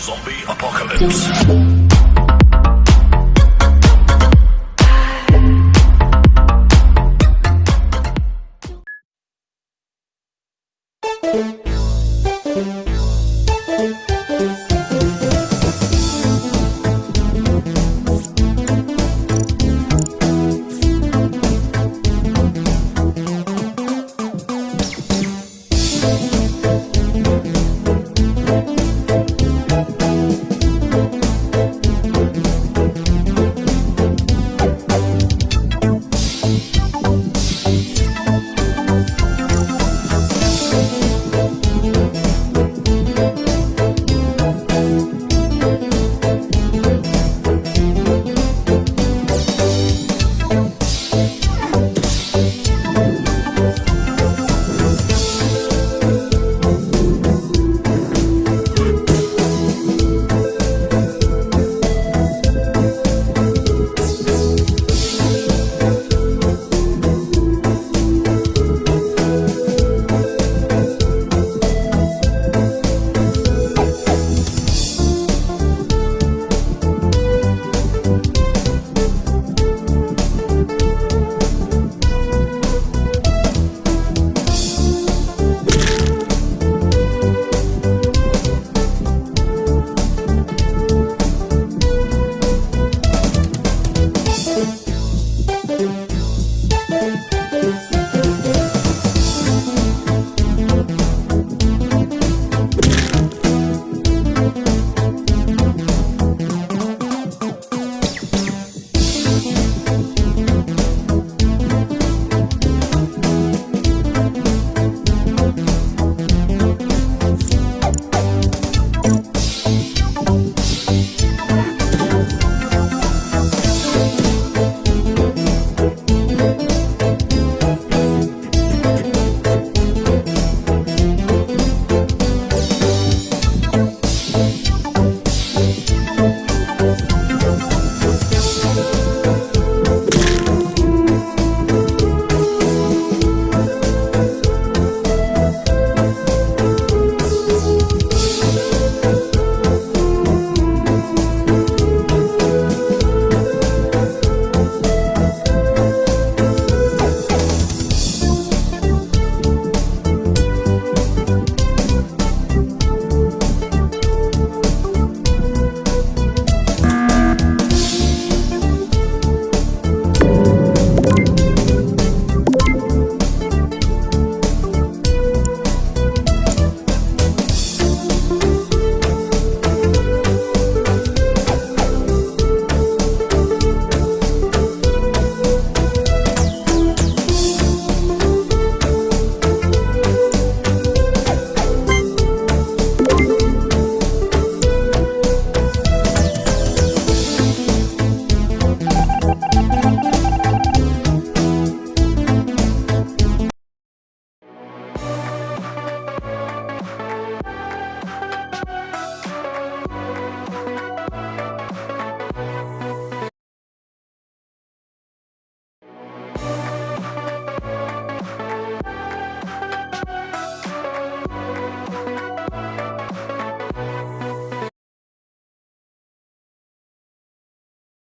Zombie Apocalypse.